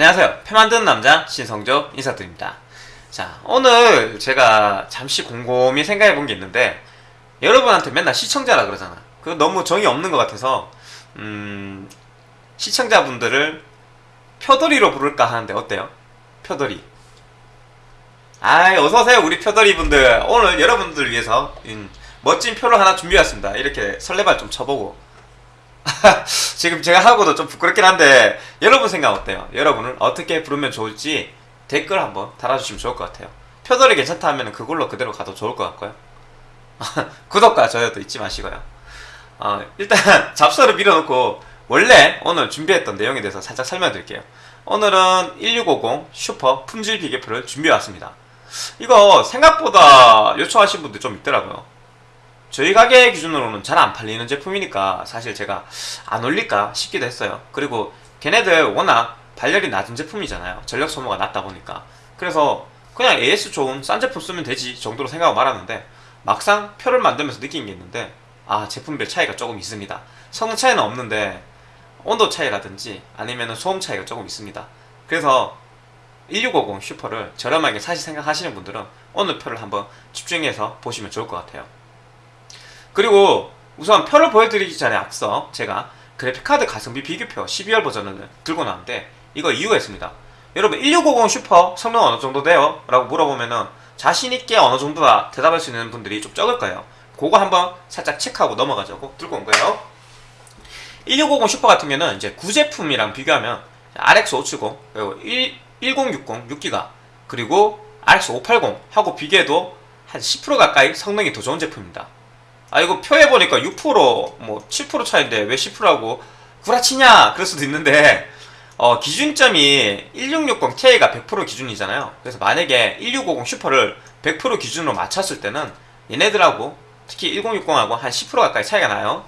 안녕하세요. 표 만드는 남자 신성조 인사드립니다. 자, 오늘 제가 잠시 곰곰이 생각해 본 게 있는데 여러분한테 맨날 시청자라 그러잖아. 그거 너무 정이 없는 것 같아서 음, 시청자분들을 표돌이로 부를까 하는데 어때요? 표돌이. 아이, 어서오세요, 우리 표돌이 분들. 오늘 여러분들을 위해서 음, 멋진 표를 하나 준비했습니다. 이렇게 설레발 좀 쳐보고. 지금 제가 하고도 좀 부끄럽긴 한데 여러분 생각 어때요? 여러분을 어떻게 부르면 좋을지 댓글 한번 달아주시면 좋을 것 같아요. 표절이 괜찮다 하면 그걸로 그대로 가도 좋을 것 같고요. 구독과 좋아요도 잊지 마시고요. 어, 일단 잡서를 밀어놓고 원래 오늘 준비했던 내용에 대해서 살짝 설명드릴게요. 오늘은 1650 슈퍼 품질 비교표를 준비해왔습니다. 이거 생각보다 요청하신 분들 좀 있더라고요. 저희 가게 기준으로는 잘 안 팔리는 제품이니까 사실 제가 안 올릴까 싶기도 했어요. 그리고 걔네들 워낙 발열이 낮은 제품이잖아요. 전력 소모가 낮다 보니까. 그래서 그냥 AS 좋은 싼 제품 쓰면 되지 정도로 생각하고 말았는데 막상 표를 만들면서 느낀 게 있는데 아 제품별 차이가 조금 있습니다. 성능 차이는 없는데 온도 차이라든지 아니면 소음 차이가 조금 있습니다. 그래서 1650 슈퍼를 저렴하게 사실 생각하시는 분들은 오늘 표를 한번 집중해서 보시면 좋을 것 같아요. 그리고 우선 표를 보여드리기 전에 앞서 제가 그래픽카드 가성비 비교표 12월 버전을 들고 나왔는데 이거 이유가 있습니다. 여러분 1650 슈퍼 성능 어느 정도 돼요? 라고 물어보면은 자신있게 어느 정도다 대답할 수 있는 분들이 좀 적을 거예요. 그거 한번 살짝 체크하고 넘어가자고 들고 온 거예요. 1650 슈퍼 같은 경우는 이제 구제품이랑 비교하면 RX 570 그리고 1060 6기가 그리고 RX 580 하고 비교해도 한 10% 가까이 성능이 더 좋은 제품입니다. 아 이거 표에 보니까 6%뭐 7% 차인데 왜 10%라고? 구라치냐? 그럴 수도 있는데 어, 기준점이 1660ti가 100% 기준이잖아요. 그래서 만약에 1650 슈퍼를 100% 기준으로 맞췄을 때는 얘네들하고 특히 1060하고 한 10% 가까이 차이가 나요.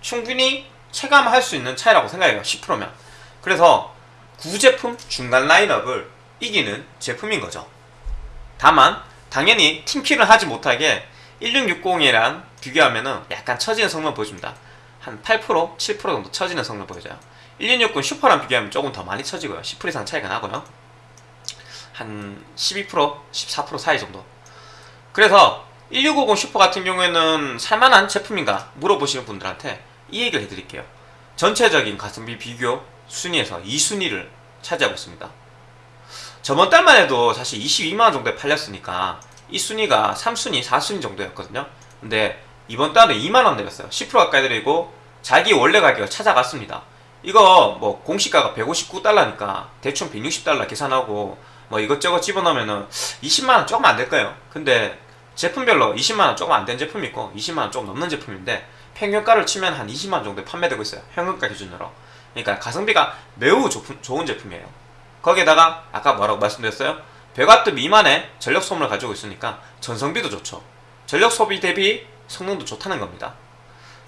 충분히 체감할 수 있는 차이라고 생각해요 10%면. 그래서 구제품 중간 라인업을 이기는 제품인 거죠. 다만 당연히 팀킬을 하지 못하게 1660이랑 비교하면은 약간 처지는 성능 보여줍니다. 한 8%, 7% 정도 처지는 성능 보여줘요. 1660 슈퍼랑 비교하면 조금 더 많이 처지고요. 10% 이상 차이가 나고요. 한 12%, 14% 사이 정도. 그래서 1650 슈퍼 같은 경우에는 살만한 제품인가 물어보시는 분들한테 이 얘기를 해드릴게요. 전체적인 가성비 비교 순위에서 2순위를 차지하고 있습니다. 저번 달만 해도 사실 22만원 정도에 팔렸으니까 이 순위가 3순위, 4순위 정도였거든요. 근데 이번 달에 2만원 내렸어요. 10% 가까이 내리고 자기 원래 가격을 찾아갔습니다. 이거 뭐 공시가가 159달러니까 대충 160달러 계산하고 뭐 이것저것 집어넣으면은 20만원 조금 안될 거예요. 근데 제품별로 20만원 조금 안 된 제품이 있고 20만원 조금 넘는 제품인데 평균가를 치면 한 20만원 정도에 판매되고 있어요. 현금가 기준으로. 그러니까 가성비가 매우 좋은 제품이에요. 거기에다가 아까 뭐라고 말씀드렸어요? 100W 미만의 전력 소모를 가지고 있으니까 전성비도 좋죠. 전력 소비 대비 성능도 좋다는 겁니다.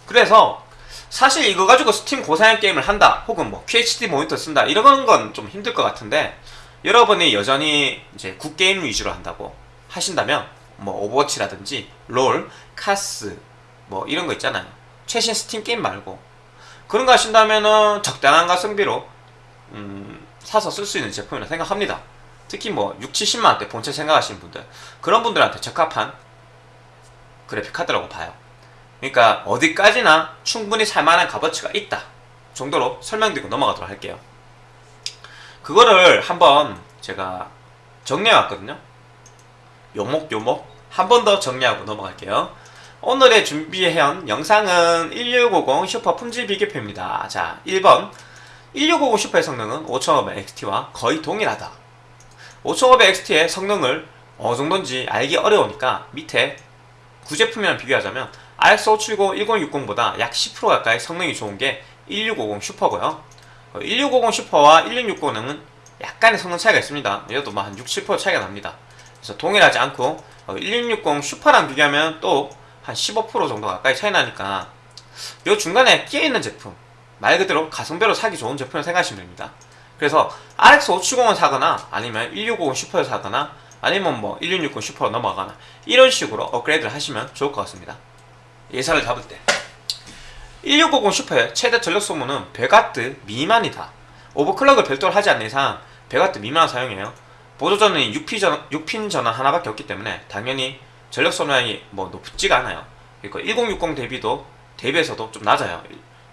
그래서 사실 이거 가지고 스팀 고사양 게임을 한다 혹은 뭐 QHD 모니터 쓴다 이런 건 좀 힘들 것 같은데 여러분이 여전히 이제 구게임 위주로 한다고 하신다면 뭐 오버워치라든지 롤, 카스 뭐 이런 거 있잖아요. 최신 스팀 게임 말고 그런 거 하신다면은 적당한 가성비로 음, 사서 쓸 수 있는 제품이라 생각합니다. 특히 뭐 6, 70만원대 본체 생각하시는 분들 그런 분들한테 적합한 그래픽 카드라고 봐요. 그러니까 어디까지나 충분히 살만한 값어치가 있다 정도로 설명드리고 넘어가도록 할게요. 그거를 한번 제가 정리해 왔거든요. 요목 요목. 한 번 더 정리하고 넘어갈게요. 오늘의 준비해온 영상은 1650 슈퍼 품질 비교표입니다. 자 1번. 1650 슈퍼의 성능은 5500XT와 거의 동일하다 5500XT의 성능을 어느 정도인지 알기 어려우니까 밑에 구제품이랑 비교하자면 RX 570 1060보다 약 10% 가까이 성능이 좋은 게 1650 슈퍼고요. 1650 슈퍼와 1660은 약간의 성능 차이가 있습니다. 얘도 뭐한 6, 7% 차이가 납니다. 그래서 동일하지 않고 1660 슈퍼랑 비교하면 또 한 15% 정도 가까이 차이 나니까 이 중간에 끼어있는 제품 말 그대로 가성비로 사기 좋은 제품을 생각하시면 됩니다 그래서 RX 570을 사거나 아니면 1650 슈퍼를 사거나 아니면 뭐 1660 슈퍼로 넘어가거나 이런 식으로 업그레이드를 하시면 좋을 것 같습니다 예산을 잡을 때 1650 슈퍼의 최대 전력 소모는 100W 미만이다 오버클럭을 별도로 하지 않는 이상 100W 미만 사용해요. 보조 전원이 6핀 전원, 6핀 전원 하나밖에 없기 때문에 당연히 전력 소모량이 뭐 높지가 않아요. 그리고 1060 대비도 대비해서도 좀 낮아요.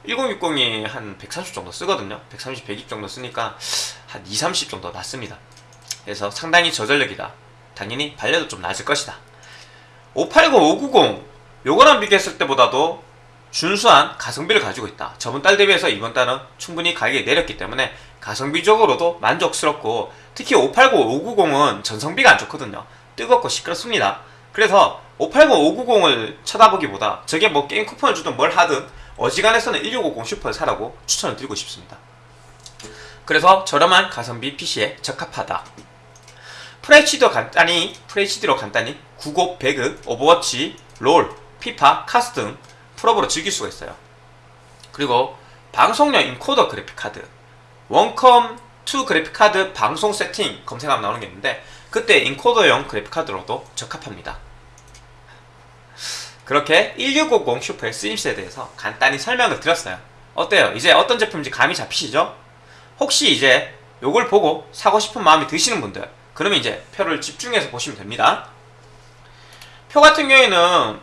1060이 한 130 정도 쓰거든요. 130, 120 정도 쓰니까 한 2, 30 정도 낮습니다. 그래서 상당히 저전력이다. 당연히 발열도 좀 낮을 것이다. 580, 590 요거랑 비교했을 때보다도 준수한 가성비를 가지고 있다. 저번 달 대비해서 이번 달은 충분히 가격이 내렸기 때문에 가성비적으로도 만족스럽고 특히 580, 590은 전성비가 안 좋거든요. 뜨겁고 시끄럽습니다. 그래서 580, 590을 쳐다보기보다 저게 뭐 게임 쿠폰을 주든 뭘 하든 어지간해서는 1650 슈퍼를 사라고 추천을 드리고 싶습니다. 그래서 저렴한 가성비 PC에 적합하다. FHD도 간단히 FHD로 간단히 구곡, 배그, 오버워치, 롤, 피파, 카스 등 풀옵으로 즐길 수가 있어요. 그리고 방송용 encoder 그래픽 카드, 원컴 2 그래픽 카드 방송 세팅 검색하면 나오는 게 있는데 그때 encoder용 그래픽 카드로도 적합합니다. 그렇게 1650 슈퍼의 쓰임새에 대해서 간단히 설명을 드렸어요. 어때요? 이제 어떤 제품인지 감이 잡히시죠? 혹시 이제 요걸 보고 사고 싶은 마음이 드시는 분들 그러면 이제 표를 집중해서 보시면 됩니다. 표 같은 경우에는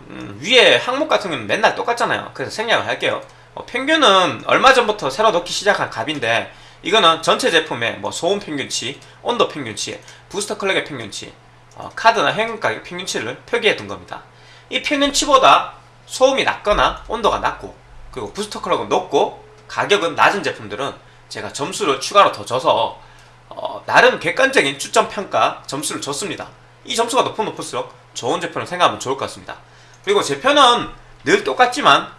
음, 위에 항목 같은 경우는 맨날 똑같잖아요. 그래서 생략을 할게요. 어, 평균은 얼마 전부터 새로 넣기 시작한 값인데 이거는 전체 제품의 뭐 소음 평균치, 온도 평균치, 부스터 클럭의 평균치, 어, 카드나 현금 가격 평균치를 표기해 둔 겁니다. 이 평균치보다 소음이 낮거나 온도가 낮고 그리고 부스터 클럭은 높고 가격은 낮은 제품들은 제가 점수를 추가로 더 줘서 어, 나름 객관적인 추천 평가 점수를 줬습니다. 이 점수가 높으면 높을수록 좋은 제품을 생각하면 좋을 것 같습니다. 그리고 제 편은 늘 똑같지만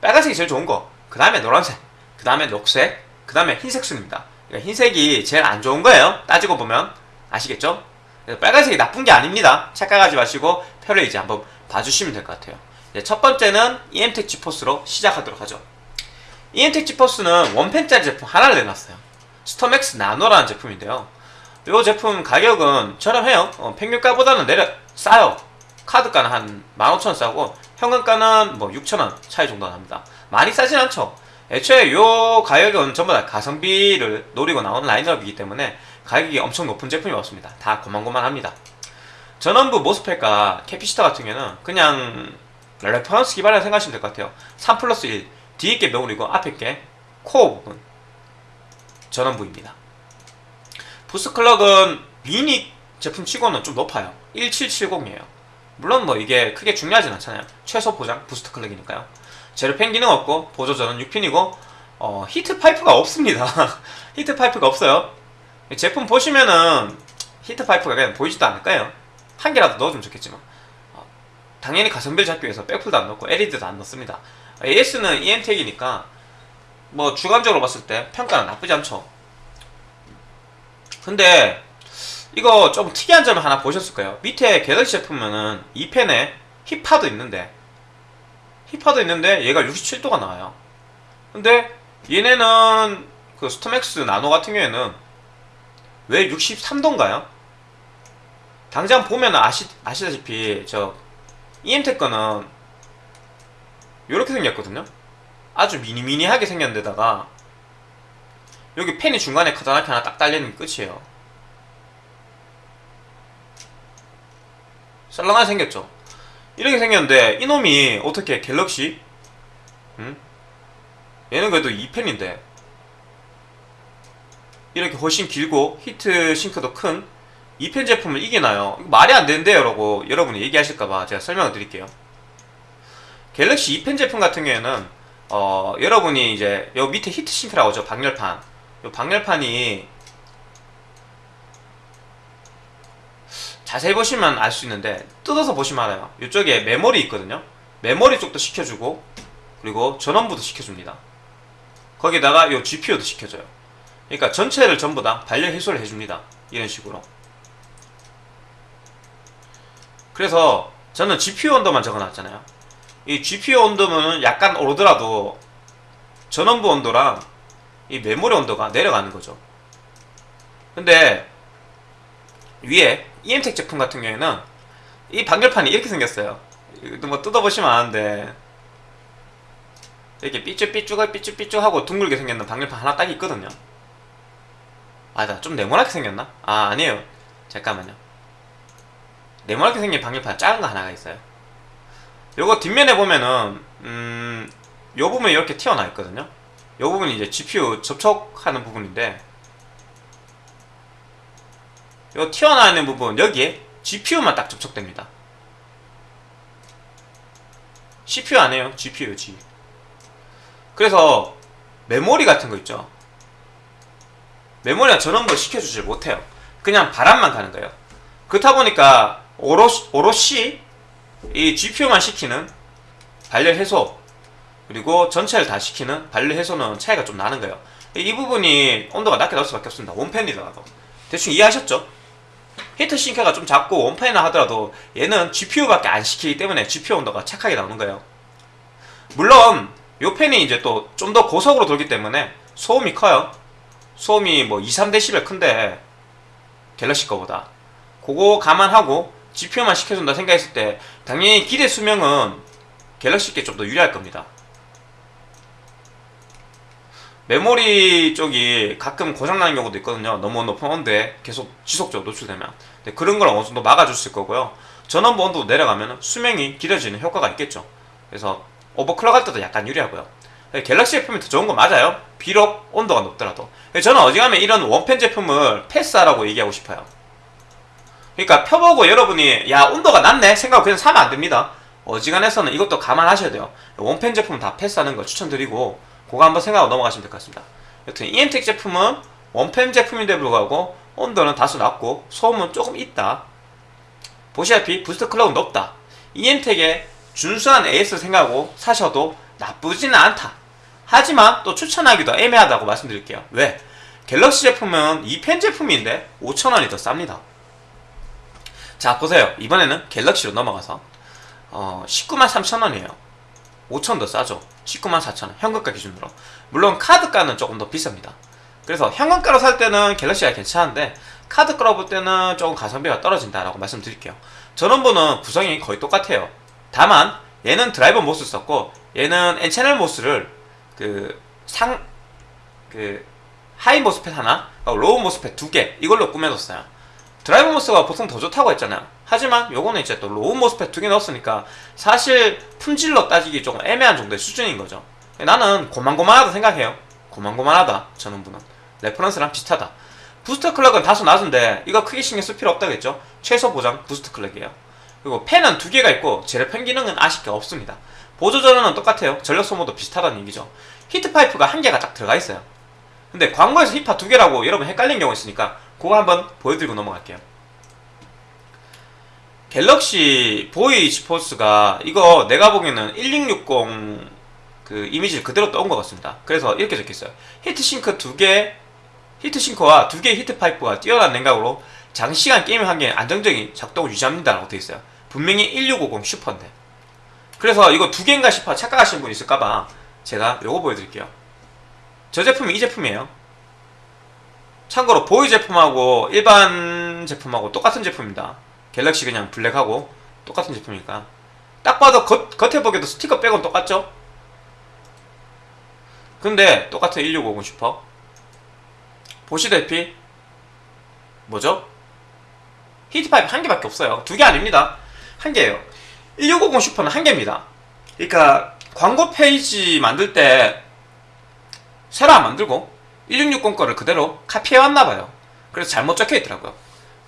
빨간색이 제일 좋은 거, 그 다음에 노란색, 그 다음에 녹색, 그 다음에 흰색 순입니다. 그러니까 흰색이 제일 안 좋은 거예요. 따지고 보면 아시겠죠? 그래서 빨간색이 나쁜 게 아닙니다. 착각하지 마시고 표를 이제 한번 봐주시면 될 것 같아요. 네, 첫 번째는 EMTEC 지포스로 시작하도록 하죠. EMTEC 지포스는 one fan짜리 제품 하나를 내놨어요. 스톰엑스 나노라는 제품인데요. 이 제품 가격은 저렴해요. 어, 평균가보다는 내려 싸요. 카드가는 한 15,000원 싸고 현금가는 뭐 6,000원 차이 정도 납니다. 많이 싸진 않죠. 애초에 이 가격은 전부 다 가성비를 노리고 나오는 라인업이기 때문에 가격이 엄청 높은 제품이 없습니다. 다 고만고만합니다. 전원부 MOSFET과 capacitor 같은 경우는 그냥 reference 기반이라 생각하시면 될 것 같아요. 3 플러스 1 뒤에 게 메모리고 앞에 게 코어 부분 전원부입니다. boost clock은 미니 제품 치고는 좀 높아요. 1770이에요. 물론 뭐 이게 크게 중요하진 않잖아요. 최소 보장 boost clock이니까요. 제로 팬 기능 없고 보조 전원 6핀이고 어, heat pipe가 없습니다. heat pipe가 없어요. 제품 보시면은 heat pipe가 그냥 보이지도 않을 거예요. 한 개라도 넣어주면 좋겠지만 어, 당연히 가성비를 잡기 위해서 백플도 안 넣고 LED도 안 넣습니다. AS는 EMTEC이니까 뭐 주관적으로 봤을 때 평가는 나쁘지 않죠. 근데 이거 좀 특이한 점을 하나 보셨을 거예요. 밑에 갤럭시 제품은 2팬에 히파도 있는데 힙파도 있는데 얘가 67도가 나와요. 근데 얘네는 그 스톰엑스 나노 같은 경우에는 왜 63도인가요? 당장 보면 아시, 아시다시피 저 EM텍 거는 이렇게 생겼거든요. 아주 미니미니하게 생겼는데다가 여기 펜이 중간에 커다랗게 하나 딱 달리는 끝이에요. 썰렁하게 생겼죠. 이렇게 생겼는데 이놈이 어떻게 갤럭시? 응? 얘는 그래도 2팬인데 이렇게 훨씬 길고 heat sink도 큰 2팬 제품을 이기나요? 말이 안 되는데요 라고 여러분이 얘기하실까봐 제가 설명을 드릴게요. 갤럭시 2팬 제품 같은 경우에는 어, 여러분이 이제 요 밑에 heat sink라고 하죠 방열판. 요 방열판이 자세히 보시면 알 수 있는데 뜯어서 보시면 알아요. 이쪽에 메모리 있거든요. 메모리 쪽도 시켜주고 그리고 전원부도 시켜줍니다. 거기다가 요 GPU도 시켜줘요 그러니까 전체를 전부 다 발열 해소를 해줍니다. 이런 식으로. 그래서 저는 GPU 온도만 적어놨잖아요. 이 GPU 온도는 약간 오르더라도 전원부 온도랑 이 메모리 온도가 내려가는 거죠. 근데 위에 EM텍 제품 같은 경우에는 이 방열판이 이렇게 생겼어요. 이것도 뭐 뜯어보시면 아는데 이렇게 삐쭉삐쭉하고 삐쭉삐쭉하고 둥글게 생겼는 방열판 하나 딱 있거든요 아니다 좀 네모나게 생겼나? 아 아니에요. 잠깐만요. 네모나게 생긴 방열판 작은 거 하나가 있어요. 요거 뒷면에 보면은 음... 요 부분이 이렇게 튀어나와 있거든요. 요 부분이 이제 GPU 접촉하는 부분인데 요 튀어나와 있는 부분 여기에 GPU만 딱 접촉됩니다. CPU 아니에요? GPU G 그래서 메모리 같은 거 있죠 메모리가 전원부 시켜주질 못해요. 그냥 바람만 가는 거예요. 그렇다 보니까 오롯이, 오롯이 이 GPU만 시키는 발열 해소 그리고 전체를 다 시키는 발열 해소는 차이가 좀 나는 거예요. 이 부분이 온도가 낮게 나올 수밖에 없습니다. 원팬이더라도. 대충 이해하셨죠? 히트 싱크가 좀 작고 원팬이나 하더라도 얘는 GPU밖에 안 시키기 때문에 GPU 온도가 착하게 나오는 거예요. 물론 요 팬이 이제 또 좀 더 고속으로 돌기 때문에 소음이 커요 소음이 뭐 2, 3dB 큰데 갤럭시 거보다. 그거 감안하고 GPU만 시켜준다 생각했을 때 당연히 기대 수명은 갤럭시께 좀 더 유리할 겁니다. 메모리 쪽이 가끔 고장나는 경우도 있거든요. 너무 높은 온도에 계속 지속적으로 노출되면. 그런 걸 어느 정도 막아줬을 거고요. 전원부 온도 내려가면 수명이 길어지는 효과가 있겠죠. 그래서 오버클럭 할 때도 약간 유리하고요 갤럭시 제품이 더 좋은 거 맞아요. 비록 온도가 높더라도. 저는 어지간하면 이런 원팬 제품을 패스하라고 얘기하고 싶어요. 그러니까 펴보고 여러분이 야 온도가 낮네. 생각하고 그냥 사면 안 됩니다. 어지간해서는 이것도 감안하셔야 돼요. 원팬 제품 다 패스하는 걸 추천드리고 그거 한번 생각하고 넘어가시면 될 것 같습니다. 여튼 EMTEC 제품은 원팬 제품인데 불구하고 온도는 다소 낮고 소음은 조금 있다. 보시다시피 부스트 클럭은 높다. EMTEC의 준수한 AS 생각하고 사셔도 나쁘지는 않다 하지만 또 추천하기도 애매하다고 말씀드릴게요. 왜? 갤럭시 제품은 2팬 제품인데 5천원이 더 쌉니다. 자 보세요. 이번에는 갤럭시로 넘어가서 어, 19만 3천원이에요. 5천 더 싸죠? 19만 4천원. 현금가 기준으로. 물론 카드가는 조금 더 비쌉니다. 그래서 현금가로 살 때는 갤럭시가 괜찮은데 카드가로 볼 때는 조금 가성비가 떨어진다라고 말씀드릴게요. 전원부는 구성이 거의 똑같아요. 다만 얘는 driver MOS 썼고 얘는 N채널 모스를 그 상 그 high MOSFET 하나? low MOSFET 두 개. 이걸로 꾸며줬어요. driver MOS가 보통 더 좋다고 했잖아요. 하지만 요거는 이제 또 low MOSFET 두 개 넣었으니까 사실 품질로 따지기 조금 애매한 정도의 수준인 거죠. 나는 고만고만하다 생각해요. 고만고만하다 전원부는 reference랑 비슷하다. boost clock은 다소 낮은데 이거 크게 신경 쓸 필요 없다겠죠? 최소 보장 boost clock이에요. 그리고 팬은 두 개가 있고 zero fan 기능은 아쉽게 없습니다 보조 전원은 똑같아요. 전력 소모도 비슷하다는 얘기죠. 히트 파이프가 한 개가 딱 들어가 있어요. 근데 광고에서 히파 두 개라고 여러분 헷갈린 경우 있으니까 그거 한번 보여드리고 넘어갈게요. 갤럭시 보이 GeForce가 이거 내가 보기에는 1660 그 이미지를 그대로 떠온 것 같습니다. 그래서 이렇게 적혀있어요. heat sink 두개 heat sink와 두 개의 히트파이프가 뛰어난 냉각으로 장시간 게임을 하기에 안정적인 작동을 유지합니다 라고 되어있어요. 분명히 1650 슈퍼인데 그래서 이거 두 개인가 싶어 착각하시는 분 있을까봐 제가 요거 보여드릴게요. 저 제품이 이 제품이에요. 참고로 보이 제품하고 일반 제품하고 똑같은 제품입니다. 갤럭시 그냥 블랙하고 똑같은 제품이니까. 딱 봐도 겉, 겉에 보기에도 스티커 빼곤 똑같죠? 근데 똑같은 1650 슈퍼 보시다시피 뭐죠? 히트파이프 한 개밖에 없어요. 두 개 아닙니다. 한 개예요 1650 Super는 한 개입니다. 그러니까 광고 페이지 만들 때 새로 안 만들고 1660 거를 그대로 카피해 왔나봐요. 그래서 잘못 적혀 있더라고요.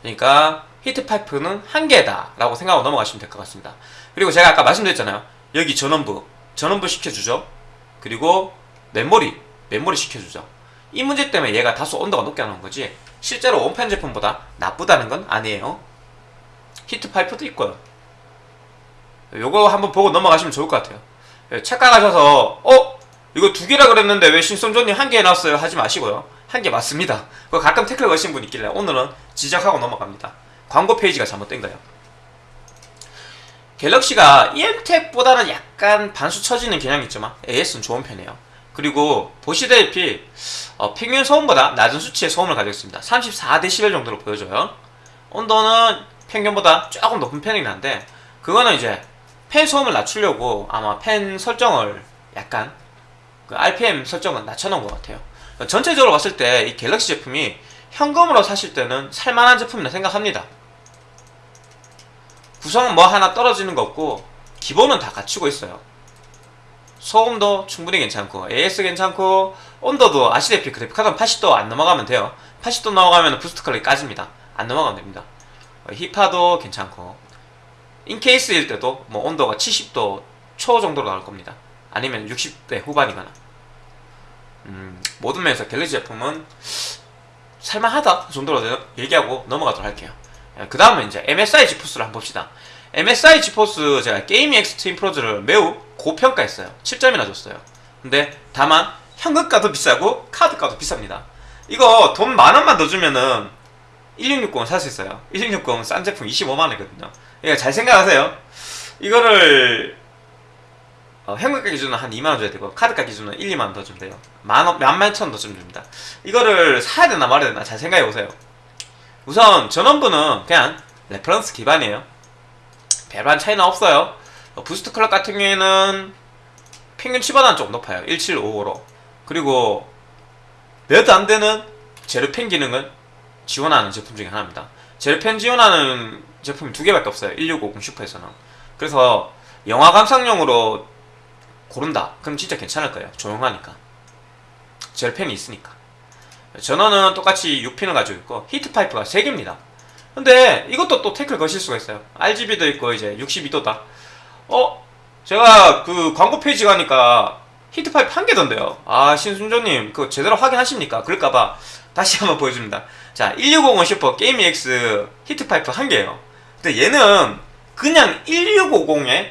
그러니까 히트파이프는 한 개다 라고 생각하고 넘어가시면 될 것 같습니다. 그리고 제가 아까 말씀드렸잖아요. 여기 전원부 전원부 시켜주죠. 그리고 메모리 메모리 시켜주죠. 이 문제 때문에 얘가 다소 온도가 높게 나온 거지 실제로 원팬 제품보다 나쁘다는 건 아니에요. 히트파이프도 있고요 요거 한번 보고 넘어가시면 좋을 것 같아요. 착각하셔서 어? 이거 두 개라 그랬는데 왜 신성조님 한 개 해놨어요? 하지 마시고요. 한 개 맞습니다. 그거 가끔 태클 걸신 분 있길래 오늘은 지적하고 넘어갑니다. 광고 페이지가 잘못된 거예요. 갤럭시가 EM택보다는 약간 반수 처지는 경향이 있지만 AS는 좋은 편이에요. 그리고 보시다시피 어, 평균 소음보다 낮은 수치의 소음을 가지고 있습니다. 34dB 정도로 보여줘요. 온도는 평균보다 조금 높은 편이긴 한데 그거는 이제 팬 소음을 낮추려고 아마 팬 설정을 약간 그 RPM 설정은 낮춰놓은 것 같아요. 전체적으로 봤을 때 이 갤럭시 제품이 현금으로 사실 때는 살만한 제품이라 생각합니다. 구성은 뭐 하나 떨어지는 거 없고 기본은 다 갖추고 있어요. 소음도 충분히 괜찮고 AS 괜찮고 온도도 아시다시피 그래픽카드는 80도 안 넘어가면 돼요. 80도 넘어가면 boost clock이 까집니다. 안 넘어가면 됩니다. 어, 히파도 괜찮고 in-case일 때도 뭐 온도가 70도 초 정도로 나올 겁니다. 아니면 60대 후반이거나 음, 모든 면에서 갤럭시 제품은 살만하다 그 정도로 얘기하고 넘어가도록 할게요. 그 다음은 이제 MSI 지포스를 한번 봅시다. MSI GeForce 제가 Gaming X Twin Frozr를 매우 고평가했어요. 7점이나 줬어요. 근데 다만 현금가도 비싸고 카드가도 비쌉니다. 이거 돈 만원만 더 주면은 1660을 살수 있어요. 1660은 싼 제품 25만원이거든요. 그러니까 잘 생각하세요. 이거를 어, 현금가 기준은 한 2만원 줘야 되고 카드가 기준은 1, 2만원 더 주면 돼요. 만원, 몇만 천 더 주면 됩니다. 이거를 사야 되나 말아야 되나 잘 생각해 보세요. 우선 전원부는 그냥 reference 기반이에요. 별반 차이는 없어요. 어, boost clock 같은 경우에는 평균 치보다는 좀 높아요. 1755로. 그리고 몇안 되는 zero fan 기능을 지원하는 제품 중에 하나입니다. zero fan 지원하는 제품이 두 개밖에 없어요. 1650 Super에서는. 그래서 영화 감상용으로 고른다. 그럼 진짜 괜찮을 거예요. 조용하니까. zero fan이 있으니까. 전원은 똑같이 6 pin을 가지고 있고 히트 파이프가 3개입니다. 근데 이것도 또 태클 거실 수가 있어요. RGB도 있고 이제 62도다. 어? 제가 그 광고 페이지 가니까 히트 파이프 한 개던데요. 아 신성조님 그거 제대로 확인하십니까? 그럴까봐 다시 한번 보여줍니다. 자 1650 Super Gaming X 히트 파이프 한 개예요. 근데 얘는 그냥 1650에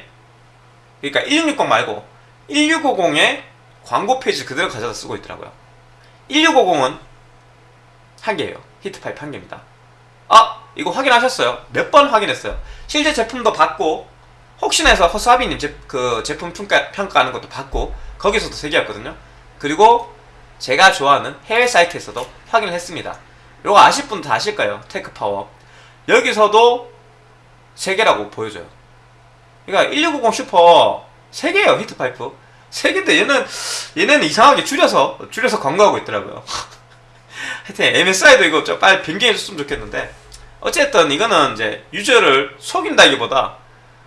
그러니까 1660 말고 1650에 광고 페이지 그대로 가져다 쓰고 있더라고요. 1650은 한 개예요. 히트 파이프 한 개입니다. 아 이거 확인하셨어요? 몇 번 확인했어요. 실제 제품도 봤고 혹시나 해서 허수아비님 제, 그 제품 평가, 평가하는 것도 봤고 거기서도 세 개였거든요. 그리고 제가 좋아하는 해외 사이트에서도 확인을 했습니다. 이거 아실 분 다 아실 거예요. TechPower. 여기서도 세 개라고 보여줘요. 그러니까 1690 슈퍼 세 개예요 히트파이프. 세 개인데 얘는 얘네는 이상하게 줄여서 줄여서 광고하고 있더라고요. 하여튼 MSI도 이거 좀 빨리 변경해 줬으면 좋겠는데 어쨌든 이거는 이제 user를 속인다기보다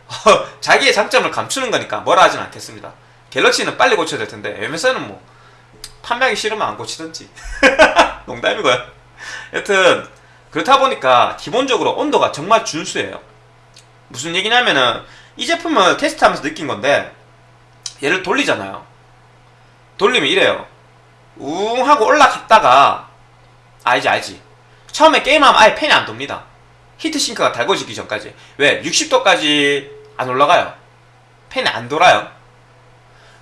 자기의 장점을 감추는 거니까 뭐라 하진 않겠습니다. 갤럭시는 빨리 고쳐야 될 텐데 MSI는 뭐 판매하기 싫으면 안 고치든지 농담이고요. 여튼 그렇다 보니까 기본적으로 온도가 정말 준수해요. 무슨 얘기냐면은 이 제품을 테스트하면서 느낀 건데 얘를 돌리잖아요. 돌리면 이래요. 웅 하고 올라갔다가 알지 알지. 처음에 게임하면 아예 팬이 안 돕니다. 히트싱크가 달궈지기 전까지. 왜? 60도까지 안 올라가요. 팬이 안 돌아요.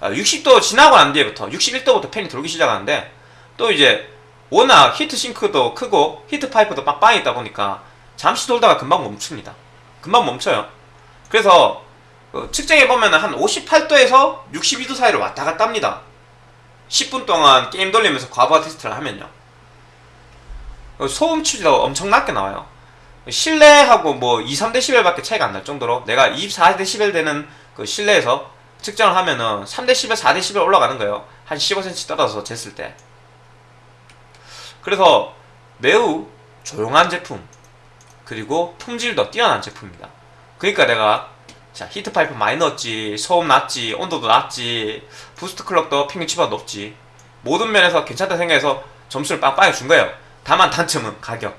60도 지나고 난 뒤에부터 61도부터 팬이 돌기 시작하는데 또 이제 워낙 히트싱크도 크고 히트파이프도 빵빵히 있다 보니까 잠시 돌다가 금방 멈춥니다. 금방 멈춰요. 그래서 그 측정해 보면 한 58도에서 62도 사이를 왔다 갔다 합니다. 10분 동안 게임 돌리면서 과부하 테스트를 하면요. 소음 추지도 엄청 낮게 나와요. 실내하고 뭐 2, 3dB밖에 차이가 안 날 정도로 내가 24dB 되는 그 실내에서 측정을 하면은 3dB, 4dB 올라가는 거예요. 한 15cm 떨어져서 쟀을 때. 그래서 매우 조용한 제품 그리고 품질도 뛰어난 제품입니다. 그러니까 내가 자 히트파이프 많이 넣었지 소음 낮지 온도도 낮지 boost clock도 평균치보다 높지 모든 면에서 괜찮다 생각해서 점수를 빵빵히 준 거예요. 다만 단점은 가격.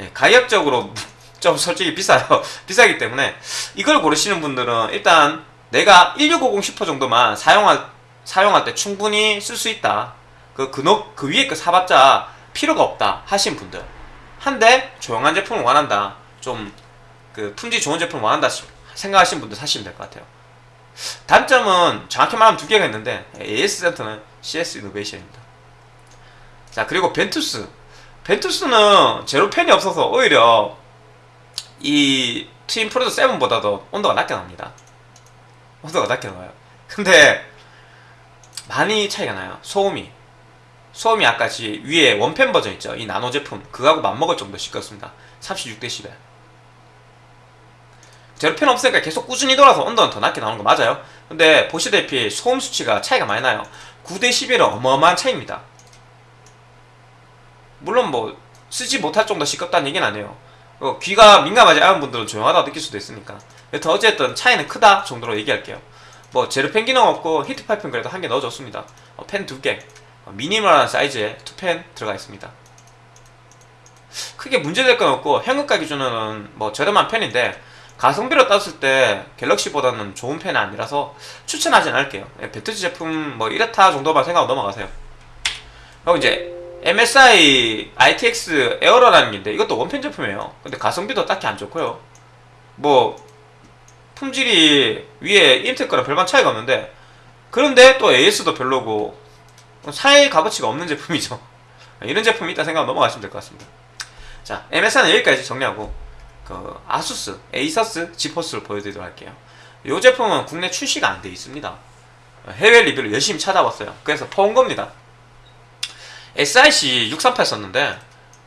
예, 가격적으로 좀 솔직히 비싸요. 비싸기 때문에 이걸 고르시는 분들은 일단 내가 1650 슈퍼 정도만 사용할 사용할 때 충분히 쓸 수 있다. 그, 그, 너, 그 위에 거 사봤자 필요가 없다 하신 분들. 한데 조용한 제품을 원한다. 좀 그 품질 좋은 제품을 원한다 생각하시는 분들 사시면 될 것 같아요. 단점은 정확히 말하면 두 개가 있는데 AS 센터는 CS 이노베이션입니다. 자 그리고 Ventus Ventus는 zero fan이 없어서 오히려 이 Twin Frozr 7보다도 온도가 낮게 나옵니다. 온도가 낮게 나와요. 근데 많이 차이가 나요. 소음이. 소음이 아까 위에 one fan 버전 있죠. 이 나노 제품. 그거하고 맞먹을 정도 시끄럽습니다. 36dB. zero fan 없으니까 계속 꾸준히 돌아서 온도는 더 낮게 나오는 거 맞아요. 근데 보시다시피 소음 수치가 차이가 많이 나요. 9대 11은 어마어마한 차이입니다. 물론 뭐 쓰지 못할 정도 시끄럽다는 얘기는 아니에요. 어, 귀가 민감하지 않은 분들은 조용하다고 느낄 수도 있으니까. 여튼 어쨌든 차이는 크다 정도로 얘기할게요. 뭐 zero fan 기능 없고 히트 파이프는 그래도 한 개 넣어줬습니다. 어, 팬 두 개, 어, 미니멀한 사이즈의 two fan 들어가 있습니다. 크게 문제될 건 없고 현금가 기준으로는 뭐 저렴한 편인데 가성비로 따졌을 때 갤럭시보다는 좋은 편이 아니라서 추천하진 않을게요. 예, 배터리 제품 뭐 이렇다 정도만 생각하고 넘어가세요. 그리고 이제 MSI ITX 에어로라는 게 있는데 이것도 one 팬 제품이에요. 근데 가성비도 딱히 안 좋고요. 뭐 품질이 위에 인텔 거랑 별반 차이가 없는데 그런데 또 AS도 별로고 살 값어치가 없는 제품이죠. 이런 제품이 있다 생각하고 넘어가시면 될 것 같습니다. 자, MSI는 여기까지 정리하고 그 아수스, 에이서스, 지포스를 보여드리도록 할게요. 이 제품은 국내 출시가 안 돼 있습니다. 해외 리뷰를 열심히 찾아봤어요. 그래서 퍼온 겁니다. SIC 638 썼는데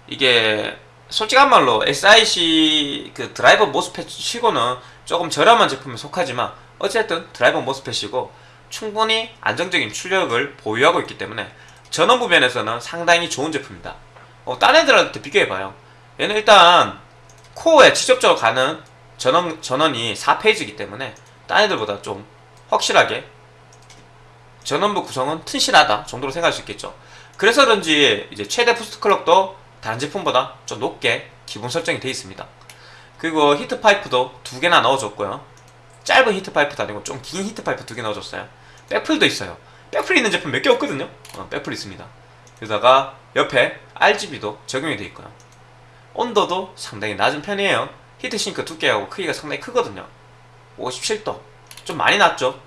이게 솔직한 말로 SIC 그 드라이버 모스펫 치고는 조금 저렴한 제품에 속하지만 어쨌든 드라이버 모스펫이고 충분히 안정적인 출력을 보유하고 있기 때문에 전원부 면에서는 상당히 좋은 제품입니다. 어, 딴 애들한테 비교해봐요. 얘는 일단 코어에 직접적으로 가는 전원, 전원이 4 phase이기 때문에 딴 애들보다 좀 확실하게 전원부 구성은 튼실하다 정도로 생각할 수 있겠죠. 그래서 그런지 이제 최대 boost clock도 다른 제품보다 좀 높게 기본 설정이 되어 있습니다. 그리고 히트 파이프도 두 개나 넣어줬고요. 짧은 히트 파이프도 아니고 좀 긴 히트 파이프 두 개 넣어줬어요. 백플도 있어요. 백플 있는 제품 몇 개 없거든요. 어, 백플 있습니다. 그러다가 옆에 RGB도 적용이 되어 있고요. 온도도 상당히 낮은 편이에요. heatsink 두께하고 크기가 상당히 크거든요. 57도. 좀 많이 낮죠?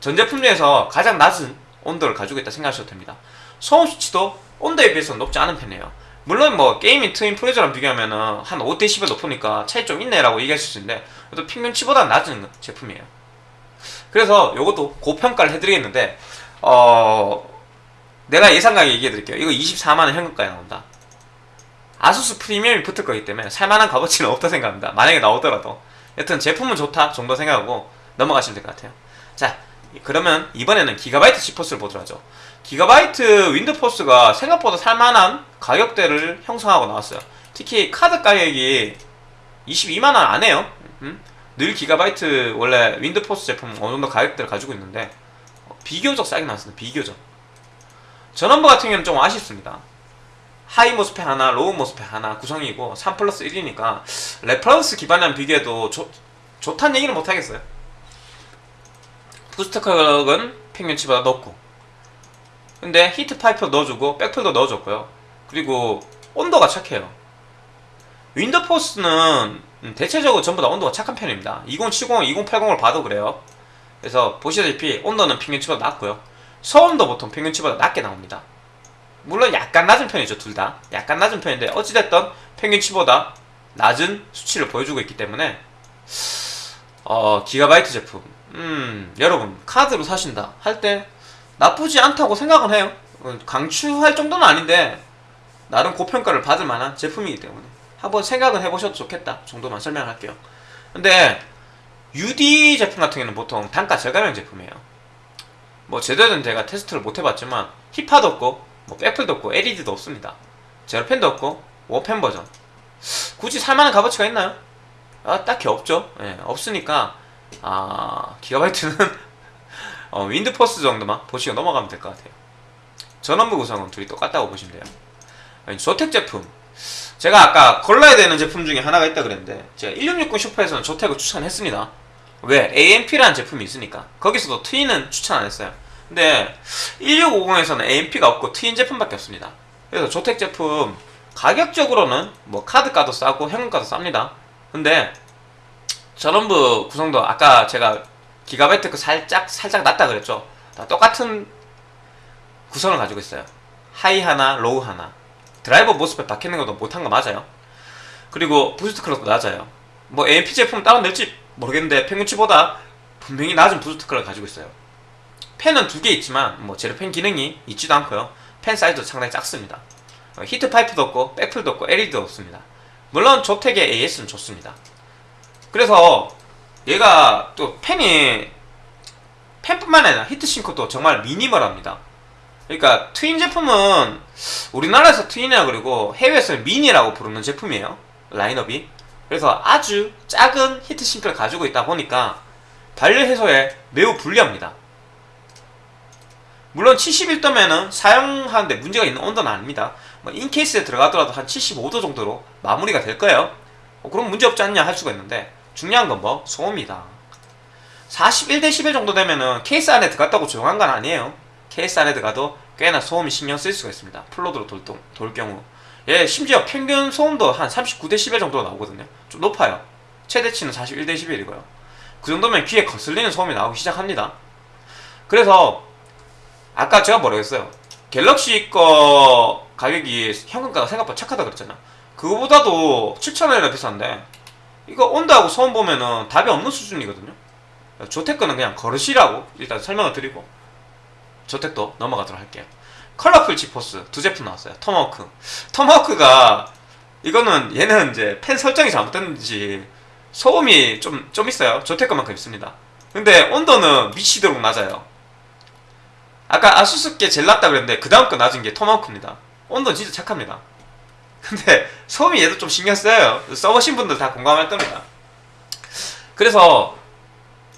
전 제품 중에서 가장 낮은 온도를 가지고 있다 생각하셔도 됩니다. 소음 수치도 온도에 비해서 높지 않은 편이에요. 물론 뭐 게이밍 트윈 프로져랑 비교하면은 한 5대 10을 높으니까 차이 좀 있네라고 얘기하실 수 있는데 그래도 평균치보다 낮은 제품이에요. 그래서 요것도 고평가를 해드리겠는데 어 내가 예상 가격 얘기해드릴게요. 이거 24만원 현금가에 나온다. 아수스 프리미엄이 붙을 거기 때문에 살만한 값어치는 없다 생각합니다. 만약에 나오더라도 여튼 제품은 좋다 정도 생각하고 넘어가시면 될 것 같아요. 자 그러면 이번에는 기가바이트 지포스를 보도록 하죠. 기가바이트 윈드포스가 생각보다 살만한 가격대를 형성하고 나왔어요. 특히 카드 가격이 22만원 안 해요. 음? 늘 기가바이트 원래 윈드포스 제품 어느 정도 가격대를 가지고 있는데 어, 비교적 싸게 나왔습니다. 비교적. 전원부 같은 경우는 좀 아쉽습니다. high MOSFET 하나, low MOSFET 하나 구성이고 3 플러스 1이니까 reference 기반이랑 비교해도 좋, 좋다는 얘기는 못하겠어요. boost clock은 평균치보다 높고 근데 히트 파이프 넣어주고 백플도 넣어줬고요. 그리고 온도가 착해요. 윈드포스는 대체적으로 전부 다 온도가 착한 편입니다. 2070, 2080을 봐도 그래요. 그래서 보시다시피 온도는 평균치보다 낮고요. 소음도 보통 평균치보다 낮게 나옵니다. 물론 약간 낮은 편이죠, 둘 다. 약간 낮은 편인데 어찌됐든 평균치보다 낮은 수치를 보여주고 있기 때문에 어, 기가바이트 제품 음, 여러분 카드로 사신다 할때 나쁘지 않다고 생각은 해요. 어, 강추할 정도는 아닌데 나름 고평가를 받을 만한 제품이기 때문에 한번 생각은 해보셔도 좋겠다 정도만 설명할게요. 근데 UD 제품 같은 경우는 보통 단가 저가형 제품이에요. 뭐 제대로 된 제가 테스트를 못 해봤지만 힙하도 없고 뭐 백플도 없고 LED도 없습니다. 제로펜도 없고 워펜 버전. 굳이 살만한 값어치가 있나요? 아 딱히 없죠. 예, 없으니까 아 기가바이트는 어, 윈드포스 정도만 보시고 넘어가면 될 것 같아요. 전원부 구성은 둘이 똑같다고 보시면 돼요. 아니, 조텍 제품. 제가 아까 골라야 되는 제품 중에 하나가 있다 그랬는데 제가 1660 슈퍼에서는 조텍을 추천했습니다. 왜? AMP라는 제품이 있으니까. 거기서도 트윈은 추천 안 했어요. 근데 1650에서는 AMP가 없고 트윈 제품밖에 없습니다. 그래서 조텍 제품 가격적으로는 뭐 카드가도 싸고 현금가도 쌉니다. 근데 전원부 구성도 아까 제가 기가바이트 그 살짝 살짝 낮다 그랬죠. 다 똑같은 구성을 가지고 있어요. high 하나, low 하나. driver MOSFET 박히는 것도 못한 거 맞아요. 그리고 boost clock도 낮아요. 뭐 AMP 제품 따로 낼지 모르겠는데 평균치보다 분명히 낮은 boost clock을 가지고 있어요. 팬은 두 개 있지만 뭐 제로 펜 기능이 있지도 않고요. 팬 사이즈도 상당히 작습니다. 어, 히트 파이프도 없고 백플도 없고 LED도 없습니다. 물론 조텍의 AS는 좋습니다. 그래서 얘가 또 팬이 펜뿐만 아니라 히트싱크도 정말 미니멀합니다. 그러니까 트윈 제품은 우리나라에서 트윈이라 그리고 해외에서는 미니라고 부르는 제품이에요. 라인업이. 그래서 아주 작은 히트싱크를 가지고 있다 보니까 발열 해소에 매우 불리합니다. 물론 71도면은 사용하는데 문제가 있는 온도는 아닙니다. 뭐 인케이스에 들어가더라도 한 75도 정도로 마무리가 될 거예요. 어, 그럼 문제 없지 않냐 할 수가 있는데 중요한 건 뭐 소음이다. 41데시벨 정도 되면은 케이스 안에 들어갔다고 조용한 건 아니에요. 케이스 안에 들어가도 꽤나 소음이 신경 쓸 수가 있습니다. full load로 돌, 돌 경우. 예, 심지어 평균 소음도 한 39데시벨 정도 나오거든요. 좀 높아요. 최대치는 41데시벨이고요. 그 정도면 귀에 거슬리는 소음이 나오기 시작합니다. 그래서 아까 제가 뭐라고 했어요? 갤럭시 거 가격이 현금가가 생각보다 착하다 그랬잖아. 그거보다도 7,000원이나 비싼데 이거 온다고 소음 보면은 답이 없는 수준이거든요. 조텍 거는 그냥 거르시라고 일단 설명을 드리고 조텍도 넘어가도록 할게요. 컬러풀 지포스 두 제품 나왔어요. 토마호크. 토마호크가 이거는 얘는 이제 펜 설정이 잘못됐는지 소음이 좀, 좀 있어요. 조텍 것만큼 있습니다. 근데 온도는 미치도록 낮아요. 아까 아수스께 제일 낮다 그랬는데 그 다음 거 낮은 게 토마호크입니다. 온도는 진짜 착합니다. 근데 소음이 얘도 좀 신경 써요. 써보신 분들 다 공감할 겁니다. 그래서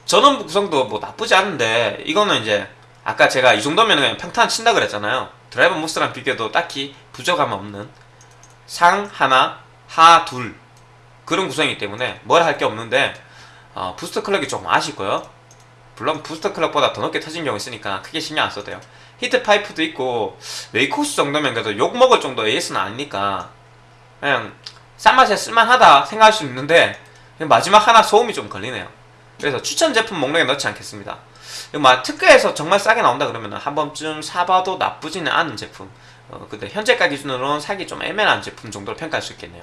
전원 구성도 뭐 나쁘지 않은데 이거는 이제 아까 제가 이 정도면 그냥 평탄 친다 그랬잖아요. 드라이버 모스랑 비교도 딱히 부족함 없는 상 하나, 하 둘 그런 구성이기 때문에 뭘 할 게 없는데 어, 부스터 클럭이 조금 아쉽고요. 물론 부스터 클럭보다 더 높게 터진 경우 있으니까 크게 신경 안 써도 돼요. 히트 파이프도 있고 웨이코스 정도면 그래도 욕 먹을 정도 AS는 아니니까 그냥 싼 맛에 쓸만하다 생각할 수 있는데 마지막 하나 소음이 좀 걸리네요. 그래서 추천 제품 목록에 넣지 않겠습니다. 막 특가에서 정말 싸게 나온다 그러면 한 번쯤 사봐도 나쁘지는 않은 제품. 어, 근데 현재가 기준으로는 사기 좀 애매한 제품 정도로 평가할 수 있겠네요.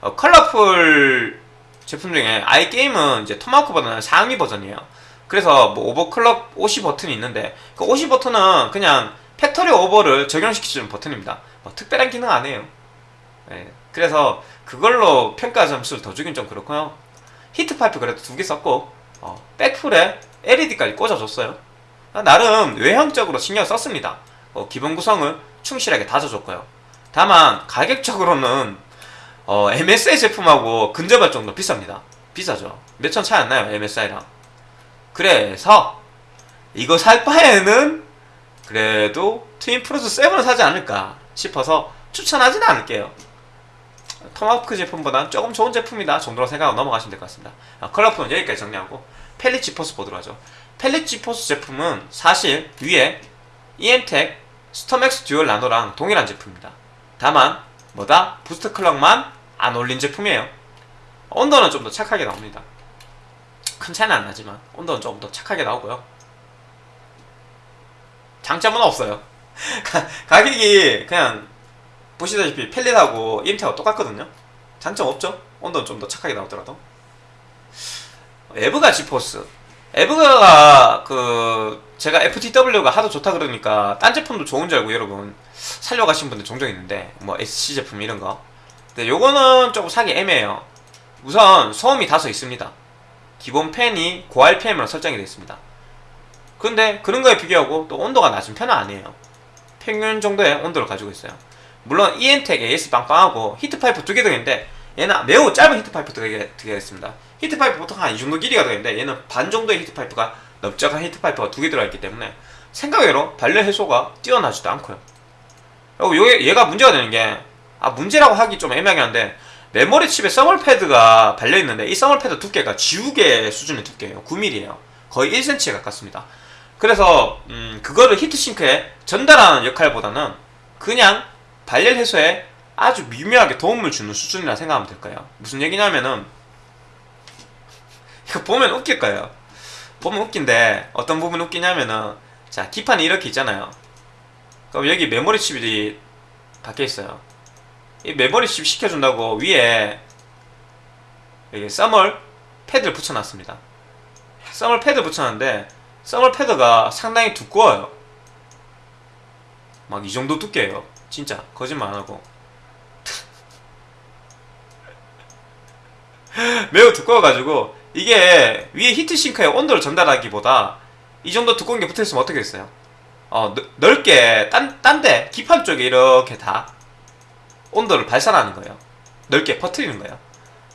어, 컬러풀 제품 중에 아이게임은 이제 토마호크보다는 상위 버전이에요. 그래서 뭐 overclock 50 버튼이 있는데 그50 버튼은 그냥 factory over를 적용시키는 버튼입니다. 뭐 특별한 기능 안 해요. 네, 그래서 그걸로 평가 점수를 더 주긴 좀 그렇고요. 히트 파이프 그래도 두 개 썼고 어, 백플에 LED까지 꽂아줬어요. 나름 외형적으로 신경 썼습니다. 어, 기본 구성을 충실하게 다져줬고요. 다만 가격적으로는 어, MSI 제품하고 근접할 정도 비쌉니다. 비싸죠. 몇 천 차이 안 나요 MSI랑. 그래서 이거 살 바에는 그래도 트윈 프로져 7을 사지 않을까 싶어서 추천하지는 않을게요. 토마호크 제품보다는 조금 좋은 제품이다 정도로 생각하고 넘어가시면 될 것 같습니다. 아, 컬러풀은 여기까지 정리하고 팰릿 지포스 보도록 하죠. 팰릿 지포스 제품은 사실 위에 이엠텍 스톰엑스 듀얼 나노랑 동일한 제품입니다. 다만 뭐다? boost clock만 안 올린 제품이에요. 온도는 좀 더 착하게 나옵니다. 큰 차이는 안 나지만 온도는 조금 더 착하게 나오고요. 장점은 없어요. 가격이 그냥 보시다시피 팰릿하고 이엠텍하고 똑같거든요. 장점 없죠? 온도는 좀 더 착하게 나오더라도. EVGA 지포스. EVGA 그 제가 FTW가 하도 좋다 그러니까 딴 제품도 좋은 줄 알고 여러분 살려하신 분들 종종 있는데 뭐 SC 제품 이런 거. 근데 요거는 조금 사기 애매해요. 우선 소음이 다소 있습니다. 기본 팬이 고RPM으로 설정이 되어 있습니다. 근데 그런 거에 비교하고 또 온도가 낮은 편은 아니에요. 평균 정도의 온도를 가지고 있어요. 물론 이엠텍 AS 빵빵하고 히트파이프 두 개 들어있는데 얘는 매우 짧은 히트파이프 들어있습니다. 히트파이프 보통 한 이 정도 길이가 들어있는데 얘는 반 정도의 히트파이프가 넓적한 히트파이프가 두 개 들어있기 때문에 생각외로 발열 해소가 뛰어나지도 않고요. 그리고 얘가 문제가 되는 게 아 문제라고 하기 좀 애매하긴 한데 메모리 칩에 서멀 패드가 발려 있는데 이 서멀 패드 두께가 지우개 수준의 두께예요. 9mm예요. 거의 1cm에 가깝습니다. 그래서 음, 그거를 히트싱크에 전달하는 역할보다는 그냥 발열 해소에 아주 미묘하게 도움을 주는 수준이라 생각하면 될까요? 무슨 얘기냐면은 이거 보면 웃길 거예요. 보면 웃긴데 어떤 부분 웃기냐면은 자 기판이 이렇게 있잖아요. 그럼 여기 메모리 칩이 박혀 있어요. 이 메모리 칩 시켜준다고 위에 여기 써멀 패드를 붙여놨습니다. 써멀 패드 붙여놨는데 써멀 패드가 상당히 두꺼워요. 막 이 정도 두께예요. 진짜 거짓말 안 하고 매우 두꺼워가지고 이게 위에 히트싱크에 온도를 전달하기보다 이 정도 두꺼운 게 붙어있으면 어떻게 됐어요? 어, 넓- 넓게 딴, 딴데 기판 쪽에 이렇게 다 온도를 발산하는 거예요. 넓게 퍼뜨리는 거예요.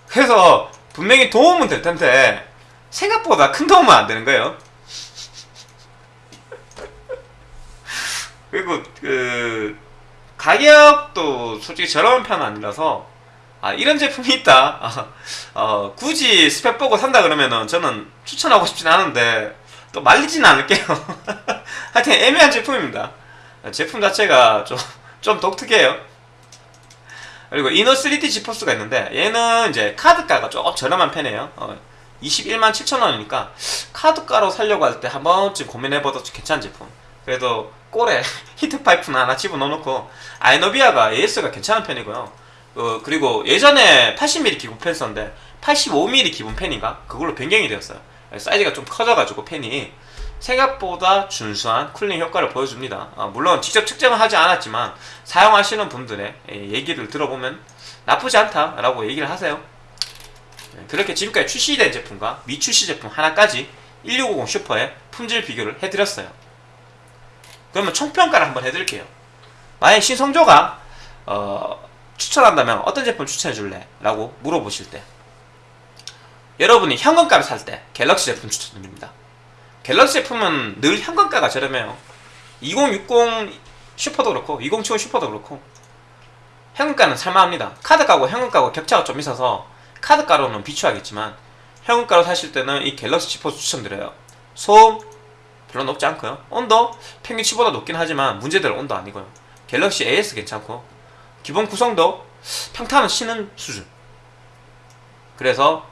그래서 분명히 도움은 될 텐데 생각보다 큰 도움은 안 되는 거예요. 그리고 그 가격도 솔직히 저렴한 편은 아니라서 아 이런 제품이 있다. 아, 어, 굳이 스펙 보고 산다 그러면은 저는 추천하고 싶진 않은데 또 말리지는 않을게요. 하여튼 애매한 제품입니다. 제품 자체가 좀, 좀 독특해요. 그리고 이너 3D 지포스가 있는데 얘는 이제 카드가가 조금 저렴한 편이에요. 어, 21만 7천 원이니까 카드가로 살려고 할 때 한 번쯤 고민해봐도 괜찮은 제품. 그래도 꼴에 히트 파이프는 하나 집어넣어놓고 아이노비아가 AS가 괜찮은 편이고요. 어, 그리고 예전에 80mm 기본 펜 썼는데 85mm 기본 펜인가 그걸로 변경이 되었어요. 사이즈가 좀 커져가지고 펜이 생각보다 준수한 쿨링 효과를 보여줍니다. 아, 물론 직접 측정은 하지 않았지만 사용하시는 분들의 예, 얘기를 들어보면 나쁘지 않다라고 얘기를 하세요. 예, 그렇게 지금까지 출시된 제품과 미출시 제품 하나까지 1650 슈퍼의 품질 비교를 해드렸어요. 그러면 총평가를 한번 해드릴게요. 만약 신성조가 어, 추천한다면 어떤 제품 추천해 줄래? 라고 물어보실 때 여러분이 현금가를 살때 갤럭시 제품 추천드립니다. 갤럭시 제품은 늘 현금가가 저렴해요. 2060 슈퍼도 그렇고 2070 슈퍼도 그렇고 현금가는 살만합니다. 카드가고 현금가고 격차가 좀 있어서 카드가로는 비추하겠지만 현금가로 사실 때는 이 갤럭시 지포스 추천드려요. 소음 별로 높지 않고요. 온도 평균치보다 높긴 하지만 문제될 온도 아니고요. 갤럭시 AS 괜찮고 기본 구성도 평타는 치는 수준. 그래서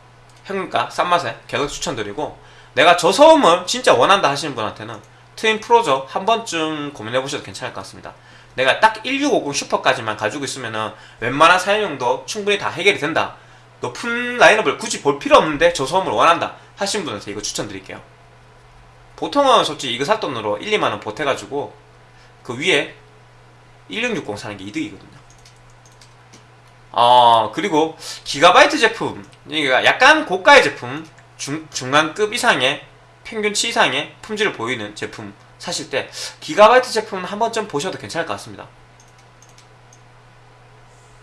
현금가 싼 맛에 갤럭시 추천드리고 내가 저 소음을 진짜 원한다 하시는 분한테는 트윈 프로저 한 번쯤 고민해 보셔도 괜찮을 것 같습니다. 내가 딱 1650 슈퍼까지만 가지고 있으면은 웬만한 사용용도 충분히 다 해결이 된다. 높은 라인업을 굳이 볼 필요 없는데 저 소음을 원한다 하시는 분한테 이거 추천드릴게요. 보통은 솔직히 이거 살 돈으로 1, 2만원 보태가지고 그 위에 1660 사는 게 이득이거든요. 어, 그리고 기가바이트 제품, 약간 고가의 제품, 중, 중간급 이상의 평균치 이상의 품질을 보이는 제품 사실 때 기가바이트 제품 한 번쯤 보셔도 괜찮을 것 같습니다.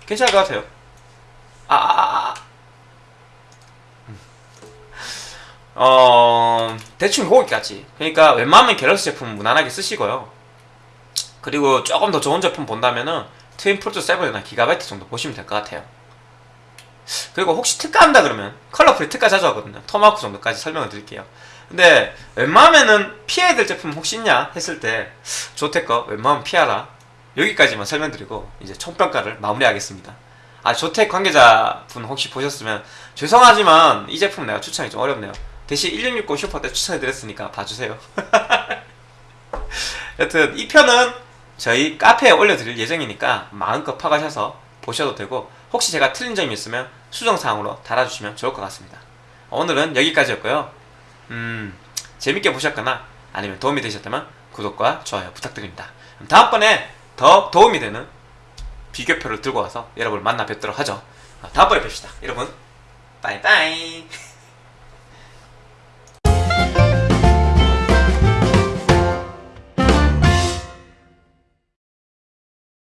괜찮을 것 같아요. 아, 아, 아, 아. 음. 어, 대충 거기까지. 그러니까 웬만하면 갤럭시 제품 무난하게 쓰시고요. 그리고 조금 더 좋은 제품 본다면은 트윈 프로토 7이나 기가바이트 정도 보시면 될 것 같아요. 그리고 혹시 특가한다 그러면 컬러풀이 특가 자주 하거든요. 토마호크 정도까지 설명을 드릴게요. 근데 웬만하면은 피해야 될 제품 혹시 있냐 했을 때 조테거 웬만하면 피하라. 여기까지만 설명드리고 이제 총평가를 마무리하겠습니다. 아 조텍 관계자분 혹시 보셨으면 죄송하지만 이 제품 내가 추천이 좀 어렵네요. 대신 1660 슈퍼 때 추천해드렸으니까 봐주세요. 여튼 이 편은 저희 카페에 올려드릴 예정이니까 마음껏 파가셔서 보셔도 되고 혹시 제가 틀린 점이 있으면 수정사항으로 달아주시면 좋을 것 같습니다. 오늘은 여기까지였고요. 음, 재밌게 보셨거나 아니면 도움이 되셨다면 구독과 좋아요 부탁드립니다. 다음번에 더 도움이 되는 비교표를 들고 와서 여러분을 만나 뵙도록 하죠. 다음번에 뵙시다. 여러분, 빠이빠이.